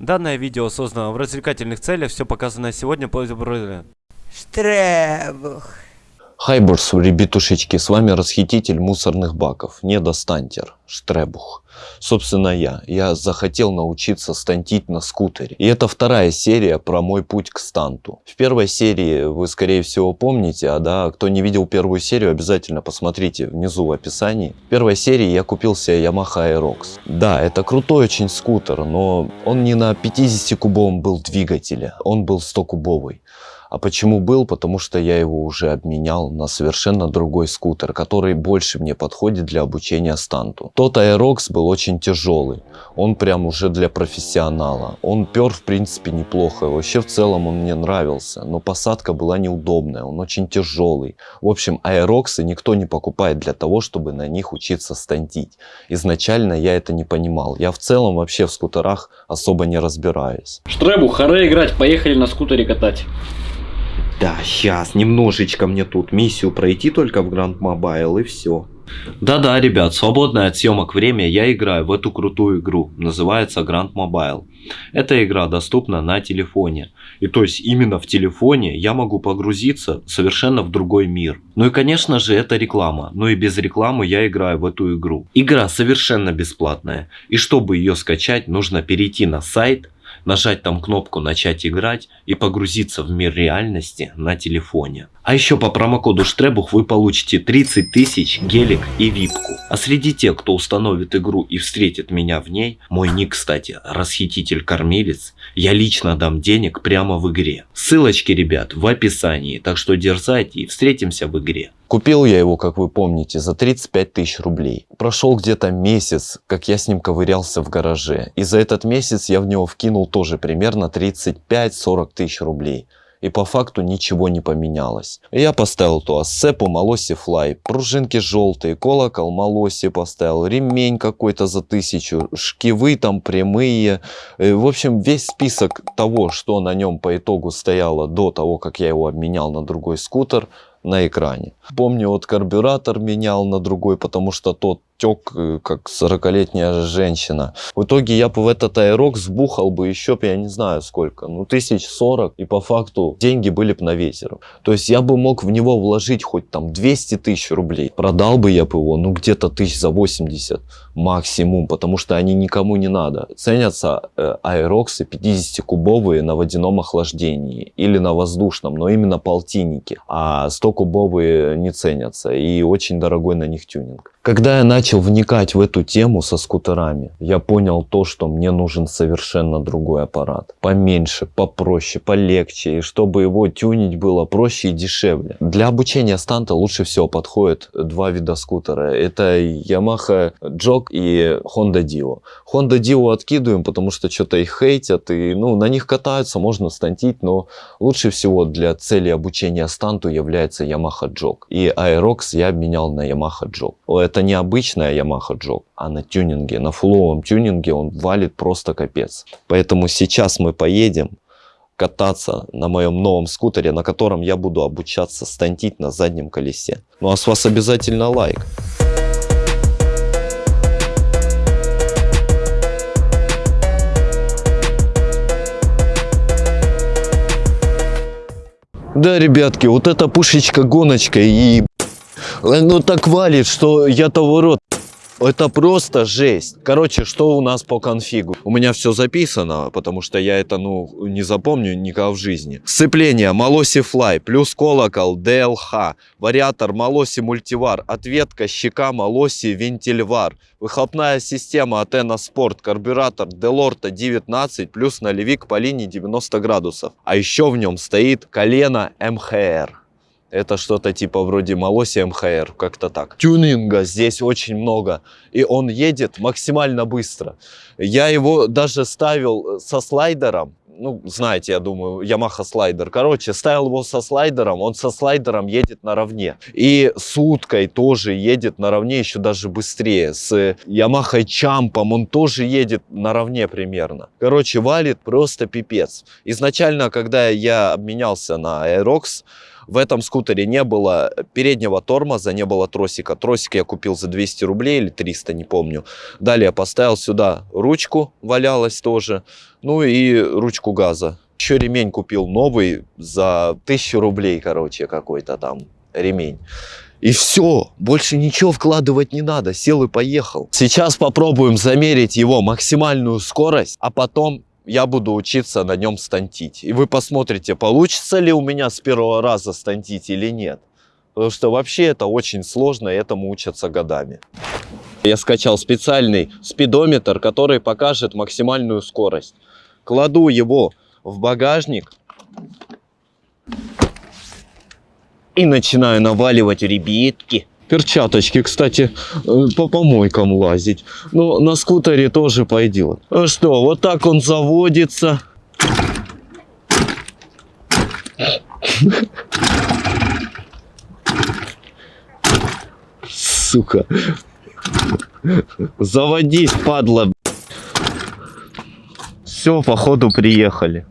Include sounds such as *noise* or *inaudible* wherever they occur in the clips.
Данное видео создано в развлекательных целях, все показанное сегодня по... Штребух. Хайбурс, ребятушечки, с вами расхититель мусорных баков, недостантер, Штребух. Собственно я. Я захотел научиться стантить на скутере. И это вторая серия про мой путь к станту. В первой серии вы скорее всего помните, а да, кто не видел первую серию, обязательно посмотрите внизу в описании. В первой серии я купил себе Yamaha Aerox. Да, это крутой очень скутер, но он не на 50-кубовом был двигателе, он был 100-кубовый. А почему был? Потому что я его уже обменял на совершенно другой скутер, который больше мне подходит для обучения станту. Тот Aerox был очень тяжелый. Он прям уже для профессионала. Он пер в принципе неплохо. Вообще в целом он мне нравился. Но посадка была неудобная. Он очень тяжелый. В общем, Aeroxы никто не покупает для того, чтобы на них учиться стантить. Изначально я это не понимал. Я в целом вообще в скутерах особо не разбираюсь. Штребу, харе играть, поехали на скутере катать. Да, сейчас, немножечко мне тут миссию пройти только в Grand Mobile и все. Да-да, ребят, свободное от съемок время я играю в эту крутую игру. Называется Grand Mobile. Эта игра доступна на телефоне. И то есть именно в телефоне я могу погрузиться совершенно в другой мир. Ну и конечно же это реклама. Но и без рекламы я играю в эту игру. Игра совершенно бесплатная. И чтобы ее скачать, нужно перейти на сайт нажать там кнопку начать играть и погрузиться в мир реальности на телефоне. А еще по промокоду Штребух вы получите 30 тысяч гелик и випку. А среди тех, кто установит игру и встретит меня в ней, мой ник, кстати, расхититель-кормилец, я лично дам денег прямо в игре. Ссылочки, ребят, в описании, так что дерзайте и встретимся в игре. Купил я его, как вы помните, за 35 тысяч рублей. Прошел где-то месяц, как я с ним ковырялся в гараже. И за этот месяц я в него вкинул тоже примерно 35-40 тысяч рублей и по факту ничего не поменялось. Я поставил ту ассепу Малоси Флай, пружинки желтые, колокол Малоси поставил, ремень какой-то за тысячу, шкивы там прямые. Э, в общем, весь список того, что на нем по итогу стояло до того, как я его обменял на другой скутер, на экране. Помню, вот карбюратор менял на другой, потому что тот тек, э, как 40-летняя женщина. В итоге я бы в этот аэрок сбухал бы еще, я не знаю сколько, ну тысяч сорок, и по факту деньги были бы на ветер. То есть я бы мог в него вложить хоть там 200 тысяч рублей. Продал бы я бы его, ну где-то тысяч за 80 максимум, потому что они никому не надо. Ценятся э, аэроксы 50-кубовые на водяном охлаждении или на воздушном, но именно полтинники, а 100-кубовые не ценятся и очень дорогой на них тюнинг. Когда я начал вникать в эту тему со скутерами, я понял то, что мне нужен совершенно другой аппарат. Поменьше, попроще, полегче, и чтобы его тюнить было проще и дешевле. Для обучения станта лучше всего подходят два вида скутера. Это Yamaha Jog и Honda Dio. Honda Dio откидываем, потому что что-то их хейтят, и ну, на них катаются, можно стантить, но лучше всего для цели обучения станту является Yamaha Jog. И Aerox я обменял на Yamaha Jog это не обычная Yamaha Jog, а на тюнинге, на фуловом тюнинге он валит просто капец. Поэтому сейчас мы поедем кататься на моем новом скутере, на котором я буду обучаться стантить на заднем колесе. Ну а с вас обязательно лайк. Да, ребятки, вот эта пушечка-гоночка и ну так валит, что я того рот. Это просто жесть. Короче, что у нас по конфигу? У меня все записано, потому что я это, ну, не запомню никогда в жизни. Сцепление Малоси Fly, плюс колокол DLH, вариатор Малоси Мультивар, ответка щека Малоси Вентильвар, выхлопная система Атена Спорт, карбюратор Делорта 19, плюс налевик по линии 90 градусов. А еще в нем стоит колено МХР. Это что-то типа вроде Малоси МХР, как-то так. Тюнинга здесь очень много, и он едет максимально быстро. Я его даже ставил со слайдером, ну, знаете, я думаю, Yamaha слайдер. Короче, ставил его со слайдером, он со слайдером едет наравне. И с уткой тоже едет наравне, еще даже быстрее. С Yamaha Чампом он тоже едет наравне примерно. Короче, валит просто пипец. Изначально, когда я обменялся на Aerox, В этом скутере не было переднего тормоза, не было тросика. Тросик я купил за 200 рублей или 300, не помню. Далее поставил сюда ручку, валялась тоже. Ну и ручку газа. Еще ремень купил новый за 1000 рублей, короче, какой-то там ремень. И все, больше ничего вкладывать не надо, сел и поехал. Сейчас попробуем замерить его максимальную скорость, а потом я буду учиться на нем стантить. И вы посмотрите, получится ли у меня с первого раза стантить или нет. Потому что вообще это очень сложно, и этому учатся годами. Я скачал специальный спидометр, который покажет максимальную скорость. Кладу его в багажник и начинаю наваливать ребятки. Перчаточки, кстати, э, по помойкам лазить. Но на скутере тоже пойдет. А что, вот так он заводится. Сука. Заводись, падла. Все, походу приехали.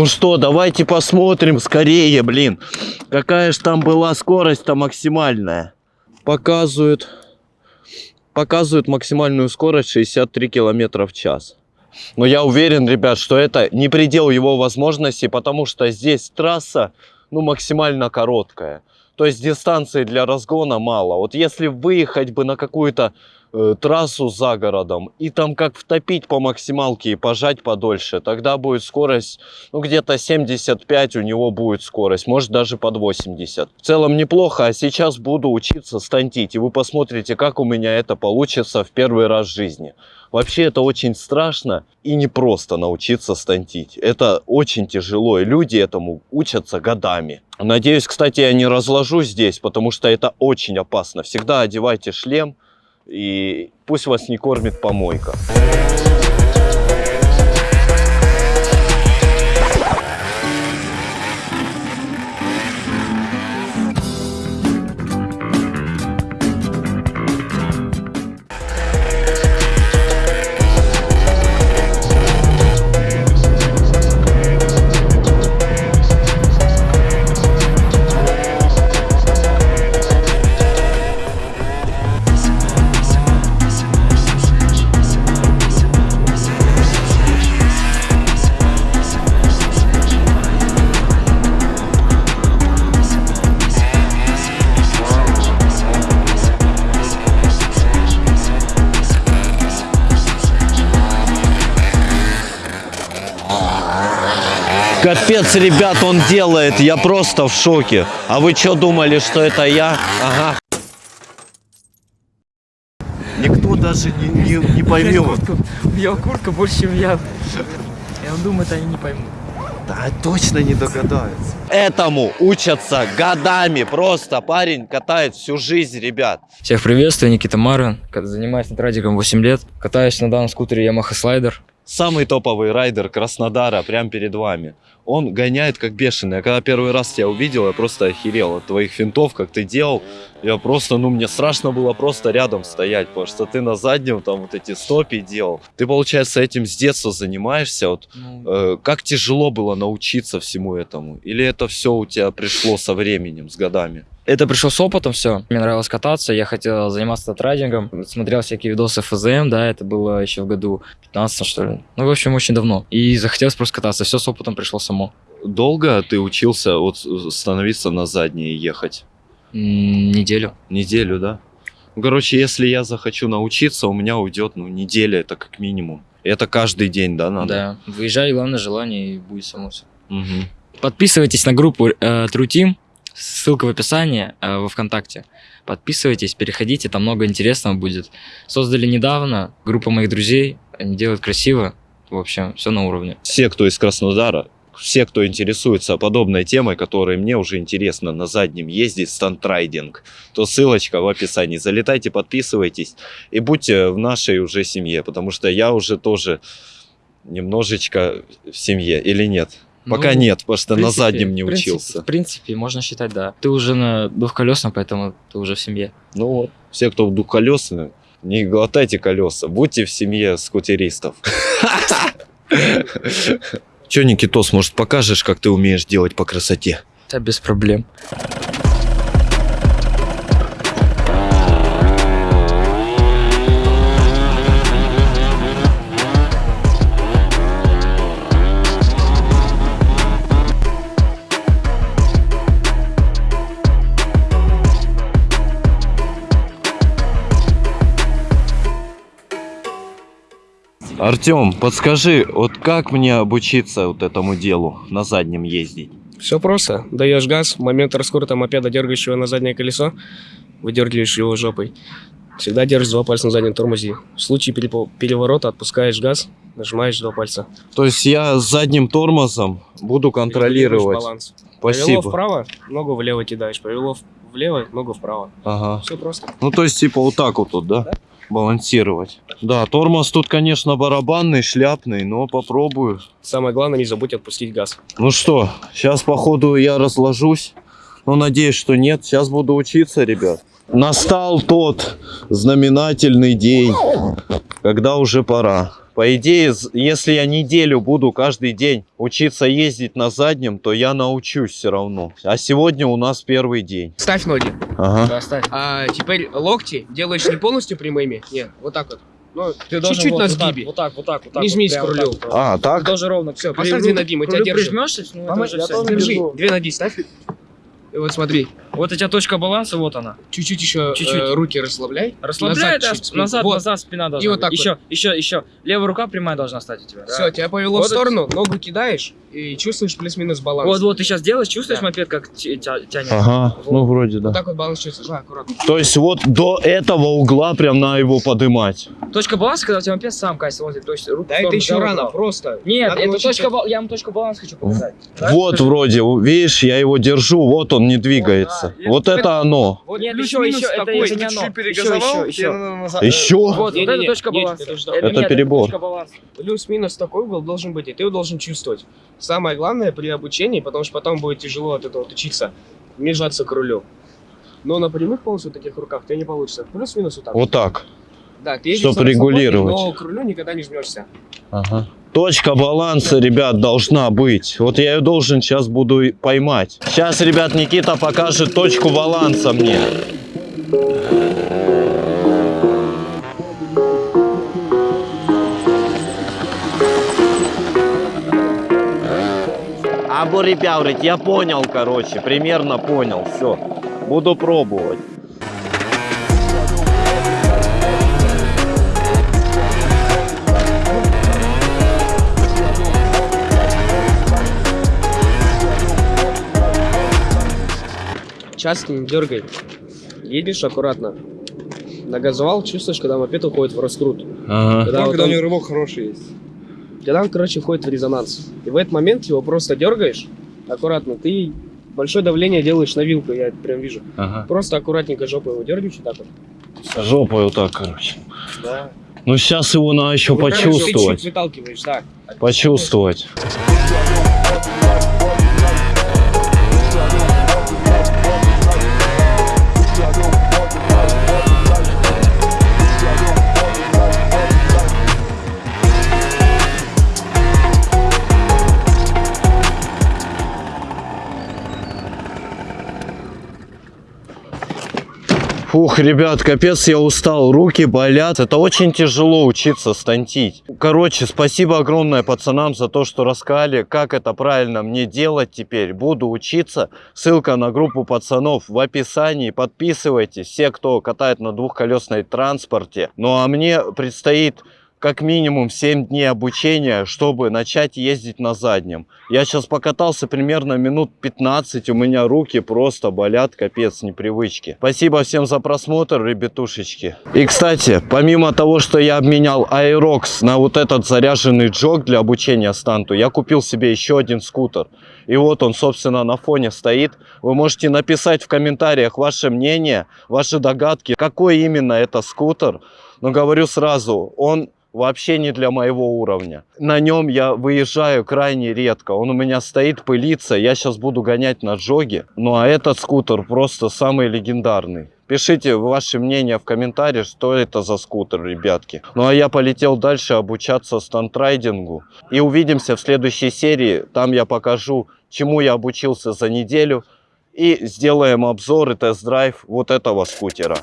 Ну что, давайте посмотрим скорее, блин. Какая же там была скорость-то максимальная. Показывают, показывают максимальную скорость 63 километра в час. Но я уверен, ребят, что это не предел его возможностей, потому что здесь трасса, ну, максимально короткая. То есть дистанции для разгона мало. Вот если выехать бы на какую-то э, трассу за городом и там как втопить по максималке и пожать подольше, тогда будет скорость, ну где-то 75 у него будет скорость, может даже под 80. В целом неплохо, а сейчас буду учиться стантить, и вы посмотрите, как у меня это получится в первый раз в жизни. Вообще это очень страшно и непросто научиться стантить. Это очень тяжело, и люди этому учатся годами. Надеюсь, кстати, я не разложу здесь, потому что это очень опасно. Всегда одевайте шлем, и пусть вас не кормит помойка. Капец, ребят, он делает, я просто в шоке. А вы что думали, что это я? Ага. Никто даже не, не, не поймет. У него куртка больше, чем я. И он думает, они не поймут. Да, точно не догадаются. Этому учатся годами. Просто парень катает всю жизнь, ребят. Всех приветствую, Никита Марвин. Занимаюсь над 8 лет. Катаюсь на данном скутере Yamaha Slider. Самый топовый райдер Краснодара прямо перед вами. Он гоняет как бешеный. Я когда первый раз тебя увидел, я просто охерел от твоих финтов, как ты делал. Я просто, ну, мне страшно было просто рядом стоять, потому что ты на заднем там вот эти стопи делал. Ты, получается, этим с детства занимаешься. Вот, э, как тяжело было научиться всему этому? Или это все у тебя пришло со временем, с годами? Это пришло с опытом все. Мне нравилось кататься, я хотел заниматься трайдингом. Смотрел всякие видосы ФЗМ, да, это было еще в году 15 что ли. Ну, в общем, очень давно. И захотелось просто кататься. Все с опытом пришло само. Долго ты учился вот становиться на задние и ехать? М, Неделю. Неделю, да? Ну, короче, если я захочу научиться, у меня уйдет, ну, неделя, это как минимум. Это каждый день, да, надо? Да. Выезжай, главное желание, и будет само все. Мгм. Подписывайтесь на группу э, Team. Ссылка в описании э, во ВКонтакте. Подписывайтесь, переходите, там много интересного будет. Создали недавно, группа моих друзей, они делают красиво. В общем, все на уровне. Все, кто из Краснодара, все, кто интересуется подобной темой, которая мне уже интересна, на заднем ездить стандрайдинг, то ссылочка в описании. Залетайте, подписывайтесь и будьте в нашей уже семье, потому что я уже тоже немножечко в семье или нет? Пока Ну, нет, что В на принципе- заднем не принципе- учился. В принципе, можно считать, да. Ты уже на двухколесном, поэтому ты уже в семье. Ну вот, все, кто в двухколесные, не глотайте колеса, будьте в семье скутеристов. *laughs* Че, Никитос, может покажешь, как ты умеешь делать по красоте? Да, без проблем. Артем, подскажи, вот как мне обучиться вот этому делу, на заднем ездить? Все просто. Даешь газ, в момент раскрутого мопеда дергаешь его на заднее колесо, выдергиваешь его жопой. Всегда держишь два пальца на заднем тормозе. В случае переворота отпускаешь газ, нажимаешь два пальца. То есть я задним тормозом буду контролировать. баланс. Повело Спасибо. вправо, ногу влево кидаешь. Повело влево, ногу вправо. Ага. Все просто. Ну, то есть, типа, вот так вот тут, да? Балансировать. Да, тормоз тут, конечно, барабанный, шляпный, но попробую. Самое главное, не забудь отпустить газ. Ну что, сейчас, походу, я разложусь. Но надеюсь, что нет. Сейчас буду учиться, ребят. Настал тот знаменательный день, когда уже пора. По идее, если я неделю буду каждый день учиться ездить на заднем, то я научусь все равно. А сегодня у нас первый день. Ставь ноги. Ага. Да, ставь. А теперь локти делаешь не полностью прямыми. Нет, вот так вот. Ну, Ты чуть-чуть вот- на вот так, сгибе. Вот так, вот так, вот так. Не вот, жмись прямо к вот рулю. так вот. А, так? Ты должен ровно. Все, поставь две ноги, мы тебя держим. прижмешься, ну, это Мама, уже тоже Держи, две ноги ставь. И вот смотри, Вот у тебя точка баланса, вот она. чуть-чуть еще Чуть-чуть. э, руки расслабляй. Расслабляй, Назад да, чуть спину. назад, Вот. назад спина должна И вот быть. так еще, еще, еще. Левая рука прямая должна стать у тебя. да. Все, тебя повело Вот в сторону, ногу кидаешь и чувствуешь плюс-минус баланс. Вот, вот, ты сейчас делаешь, чувствуешь Да. мопед, как тя- тя- тянет? Ага, Вот. ну вроде Вот да. так вот баланс чувствуешь. Да, аккуратно. То есть вот до этого угла прям на его подымать. Точка баланса, когда у тебя мопед сам катится, вот, то есть руку Да это еще рано, вправо. просто. Нет, Надо это научиться- точка я вам точку баланса хочу показать. Да? Вот вроде, видишь, я его держу, вот он не двигается. Да. Вот это оно. Вот Нет, еще, еще, это, такой. это не оно. Еще, еще, еще. Еще? Вот, вот Не-не-не, это точка нет, баланса. это Это, это нет, перебор. Плюс-минус такой угол должен быть, и ты его должен чувствовать. Самое главное при обучении, потому что потом будет тяжело от этого вот учиться, не жаться к рулю. Но на прямых полностью таких руках тебе не получится. Плюс-минус вот так. Вот так. Да, ты едешь чтоб на расслабоне, регулировать. Но к рулю никогда не жмешься. Ага. Точка баланса, ребят, должна быть. Вот я ее должен сейчас буду поймать. Сейчас, ребят, Никита покажет точку баланса мне. Або, ребят, я понял, короче, примерно понял, все. Буду пробовать. Часто не дергай. Едешь аккуратно. Нагазовал, чувствуешь, когда мопед уходит в раскрут. Ага. Когда, вот когда у он- него рывок хороший есть. когда он, короче, входит в резонанс. И в этот момент его просто дергаешь, аккуратно. Ты большое давление делаешь на вилку, я это прям вижу. Ага. Просто аккуратненько жопой его дергаешь вот так вот. Жопой вот так, короче. Да. Ну сейчас его надо еще Вот прям Ты почувствовать. чуть выталкиваешь, да. Почувствовать. Фух, ребят, капец, я устал, руки болят. Это очень тяжело учиться стантить. Короче, спасибо огромное пацанам за то, что рассказали, как это правильно мне делать теперь. Буду учиться. Ссылка на группу пацанов в описании. Подписывайтесь, все, кто катает на двухколесной транспорте. Ну а мне предстоит как минимум 7 дней обучения, чтобы начать ездить на заднем. Я сейчас покатался примерно минут 15, у меня руки просто болят, капец, непривычки. Спасибо всем за просмотр, ребятушечки. И, кстати, помимо того, что я обменял Aerox на вот этот заряженный джог для обучения станту, я купил себе еще один скутер. И вот он, собственно, на фоне стоит. Вы можете написать в комментариях ваше мнение, ваши догадки, какой именно это скутер. Но говорю сразу, он вообще не для моего уровня. На нем я выезжаю крайне редко. Он у меня стоит, пылится. Я сейчас буду гонять на джоге. Ну а этот скутер просто самый легендарный. Пишите ваше мнение в комментариях, что это за скутер, ребятки. Ну а я полетел дальше обучаться стандрайдингу. И увидимся в следующей серии. Там я покажу, чему я обучился за неделю. И сделаем обзор и тест-драйв вот этого скутера.